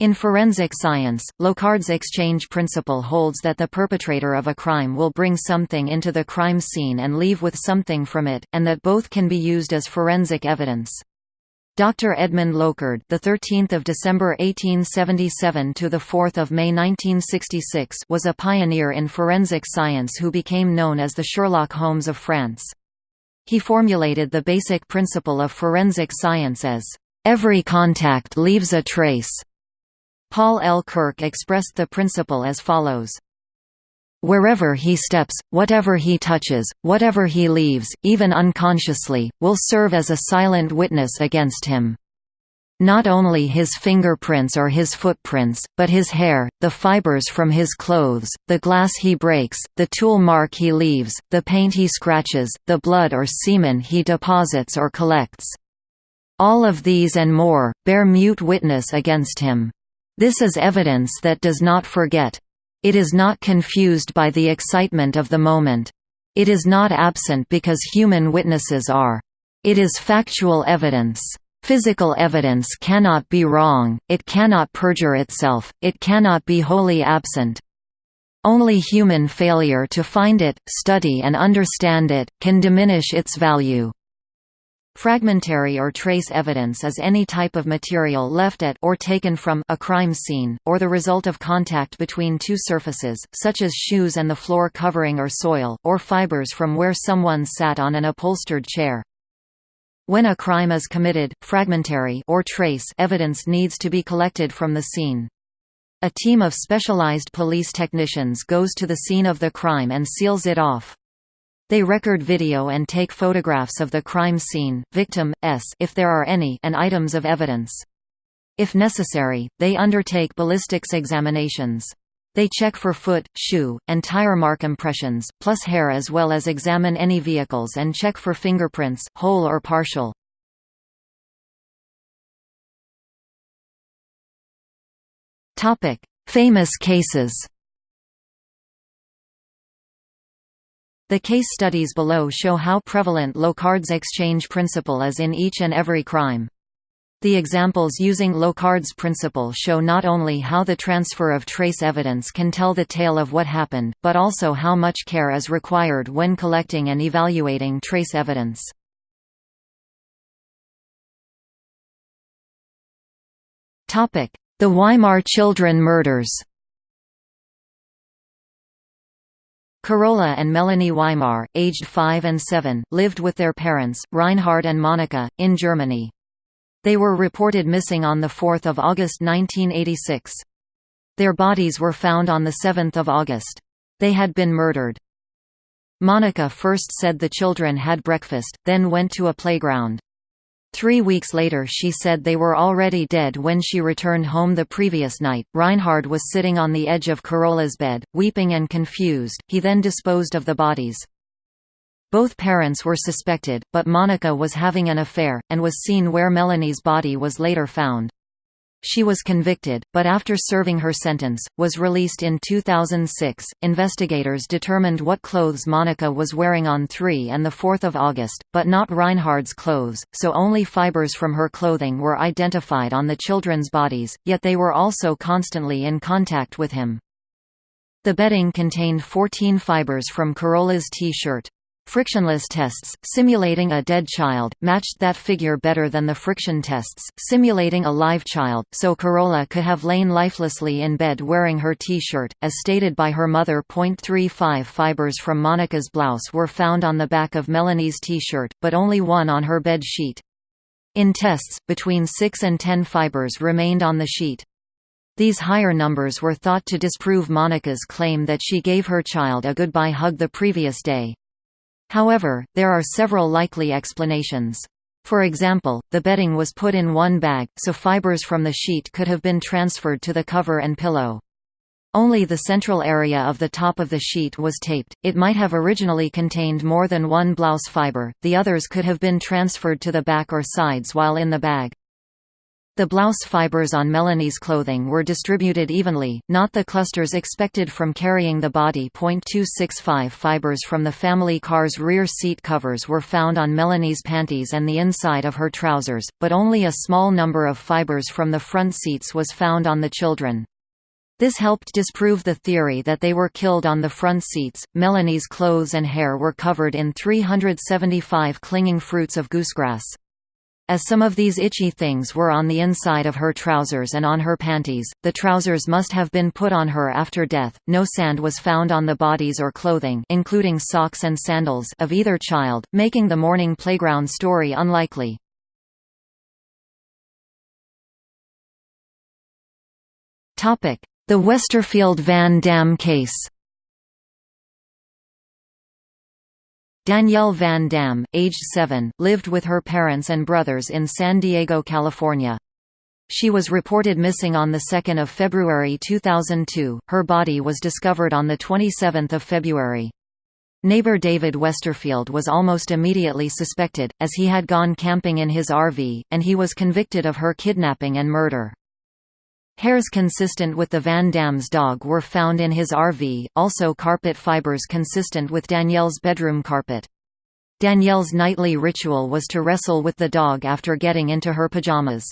In forensic science, Locard's exchange principle holds that the perpetrator of a crime will bring something into the crime scene and leave with something from it, and that both can be used as forensic evidence. Dr. Edmund Locard, the 13th of December 1877 to the 4th of May 1966, was a pioneer in forensic science who became known as the Sherlock Holmes of France. He formulated the basic principle of forensic science as every contact leaves a trace. Paul L. Kirk expressed the principle as follows. Wherever he steps, whatever he touches, whatever he leaves, even unconsciously, will serve as a silent witness against him. Not only his fingerprints or his footprints, but his hair, the fibers from his clothes, the glass he breaks, the tool mark he leaves, the paint he scratches, the blood or semen he deposits or collects. All of these and more, bear mute witness against him. This is evidence that does not forget. It is not confused by the excitement of the moment. It is not absent because human witnesses are. It is factual evidence. Physical evidence cannot be wrong, it cannot perjure itself, it cannot be wholly absent. Only human failure to find it, study and understand it, can diminish its value. Fragmentary or trace evidence is any type of material left at or taken from a crime scene, or the result of contact between two surfaces, such as shoes and the floor covering or soil, or fibers from where someone sat on an upholstered chair. When a crime is committed, fragmentary or trace evidence needs to be collected from the scene. A team of specialized police technicians goes to the scene of the crime and seals it off. They record video and take photographs of the crime scene, victim, s if there are any and items of evidence. If necessary, they undertake ballistics examinations. They check for foot, shoe, and tire mark impressions, plus hair as well as examine any vehicles and check for fingerprints, whole or partial. Famous cases The case studies below show how prevalent Locard's exchange principle is in each and every crime. The examples using Locard's principle show not only how the transfer of trace evidence can tell the tale of what happened, but also how much care is required when collecting and evaluating trace evidence. The Weimar children murders Carola and Melanie Weimar, aged 5 and 7, lived with their parents, Reinhard and Monika, in Germany. They were reported missing on 4 August 1986. Their bodies were found on 7 August. They had been murdered. Monika first said the children had breakfast, then went to a playground. Three weeks later she said they were already dead when she returned home the previous night. Reinhard was sitting on the edge of Carola's bed, weeping and confused, he then disposed of the bodies. Both parents were suspected, but Monika was having an affair, and was seen where Melanie's body was later found. She was convicted, but after serving her sentence, was released in 2006. Investigators determined what clothes Monika was wearing on 3 and 4 August, but not Reinhard's clothes, so only fibers from her clothing were identified on the children's bodies, yet they were also constantly in contact with him. The bedding contained 14 fibers from Carola's T-shirt. Frictionless tests, simulating a dead child, matched that figure better than the friction tests, simulating a live child, so Carola could have lain lifelessly in bed wearing her T-shirt, as stated by her mother. 0.35 fibers from Monika's blouse were found on the back of Melanie's T-shirt, but only one on her bed sheet. In tests, between 6 and 10 fibers remained on the sheet. These higher numbers were thought to disprove Monika's claim that she gave her child a goodbye hug the previous day. However, there are several likely explanations. For example, the bedding was put in one bag, so fibers from the sheet could have been transferred to the cover and pillow. Only the central area of the top of the sheet was taped, it might have originally contained more than one blouse fiber, the others could have been transferred to the back or sides while in the bag. The blouse fibers on Melanie's clothing were distributed evenly, not the clusters expected from carrying the body. 265 fibers from the family car's rear seat covers were found on Melanie's panties and the inside of her trousers, but only a small number of fibers from the front seats was found on the children. This helped disprove the theory that they were killed on the front seats. Melanie's clothes and hair were covered in 375 clinging fruits of goosegrass. As some of these itchy things were on the inside of her trousers and on her panties, the trousers must have been put on her after death. No sand was found on the bodies or clothing, including socks and sandals, of either child, making the morning playground story unlikely. Topic: The Westerfield Van Dam case. Danielle Van Dam, aged 7, lived with her parents and brothers in San Diego, California. She was reported missing on 2 February 2002. Her body was discovered on 27 February. Neighbor David Westerfield was almost immediately suspected, as he had gone camping in his RV, and he was convicted of her kidnapping and murder. Hairs consistent with the Van Dam's dog were found in his RV, also carpet fibers consistent with Danielle's bedroom carpet. Danielle's nightly ritual was to wrestle with the dog after getting into her pajamas.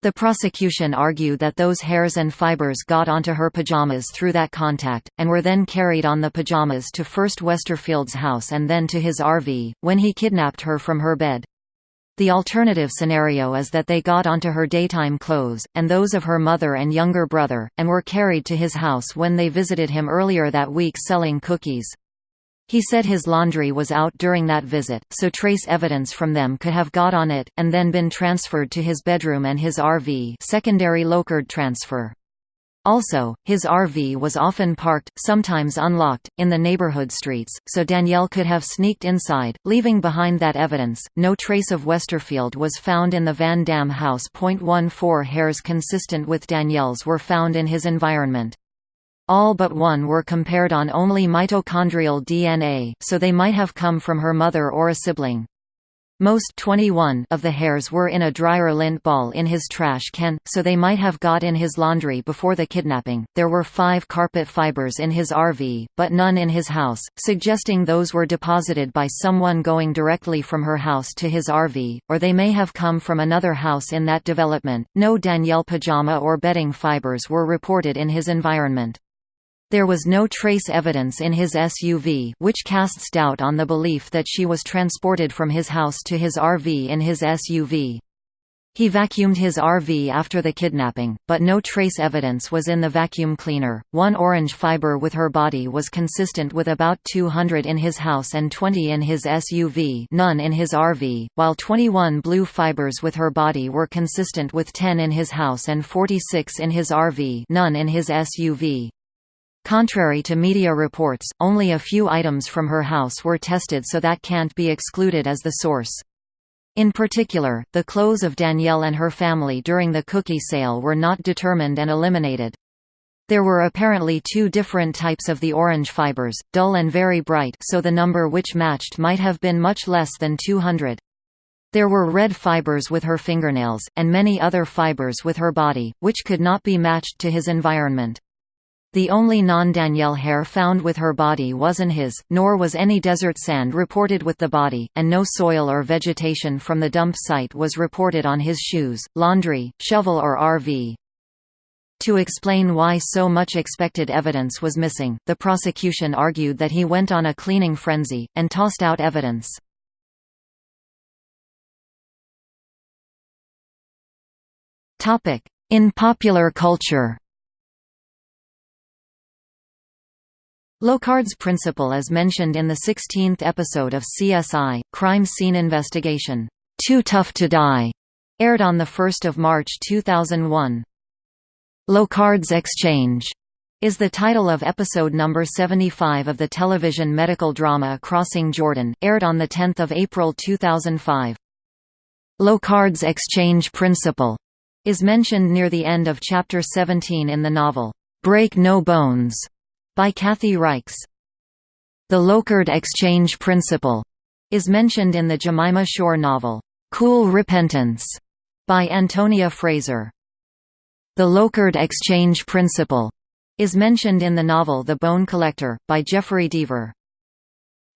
The prosecution argued that those hairs and fibers got onto her pajamas through that contact, and were then carried on the pajamas to first Westerfield's house and then to his RV, when he kidnapped her from her bed. The alternative scenario is that they got onto her daytime clothes, and those of her mother and younger brother, and were carried to his house when they visited him earlier that week selling cookies. He said his laundry was out during that visit, so trace evidence from them could have got on it, and then been transferred to his bedroom and his RV secondary transfer. Also, his RV was often parked, sometimes unlocked, in the neighborhood streets, so Danielle could have sneaked inside, leaving behind that evidence. No trace of Westerfield was found in the Van Dam house. 0.14 hairs consistent with Danielle's were found in his environment. All but one were compared on only mitochondrial DNA, so they might have come from her mother or a sibling. Most 21 of the hairs were in a dryer lint ball in his trash can, so they might have got in his laundry before the kidnapping. There were five carpet fibers in his RV, but none in his house, suggesting those were deposited by someone going directly from her house to his RV, or they may have come from another house in that development. No Danielle pajama or bedding fibers were reported in his environment. There was no trace evidence in his SUV which casts doubt on the belief that she was transported from his house to his RV in his SUV. He vacuumed his RV after the kidnapping, but no trace evidence was in the vacuum cleaner. One orange fiber with her body was consistent with about 200 in his house and 20 in his SUV, none in his RV, while 21 blue fibers with her body were consistent with 10 in his house and 46 in his RV, none in his SUV. Contrary to media reports, only a few items from her house were tested so that can't be excluded as the source. In particular, the clothes of Danielle and her family during the cookie sale were not determined and eliminated. There were apparently two different types of the orange fibers, dull and very bright so the number which matched might have been much less than 200. There were red fibers with her fingernails, and many other fibers with her body, which could not be matched to his environment. The only non-Danielle hair found with her body wasn't his, nor was any desert sand reported with the body, and no soil or vegetation from the dump site was reported on his shoes, laundry, shovel or RV. To explain why so much expected evidence was missing, the prosecution argued that he went on a cleaning frenzy, and tossed out evidence. In popular culture Locard's principle is mentioned in the 16th episode of CSI, Crime Scene Investigation, Too Tough to Die, aired on 1 March 2001. Locard's Exchange is the title of episode number 75 of the television medical drama Crossing Jordan, aired on 10 April 2005. Locard's exchange principle is mentioned near the end of chapter 17 in the novel, Break No Bones, by Kathy Reichs. The Locard exchange principle is mentioned in the Jemima Shore novel, Cool Repentance, By Antonia Fraser. The Locard exchange principle is mentioned in the novel The Bone Collector, by Jeffery Deaver.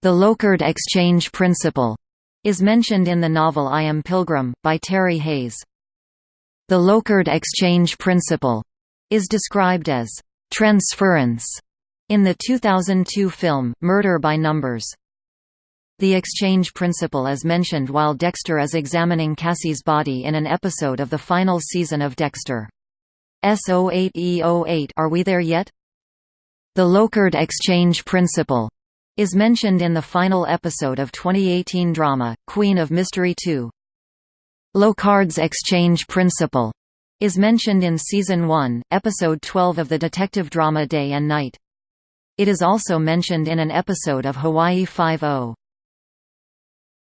The Locard exchange principle is mentioned in the novel I Am Pilgrim, by Terry Hayes. The Locard exchange principle is described as transference in the 2002 film, Murder by Numbers. The exchange principle is mentioned while Dexter is examining Cassie's body in an episode of the final season of Dexter. S08E08 Are we there yet? The Locard exchange principle is mentioned in the final episode of 2018 drama, Queen of Mystery 2. Locard's exchange principle is mentioned in Season 1, Episode 12 of the detective drama Day and Night. It is also mentioned in an episode of Hawaii Five-O.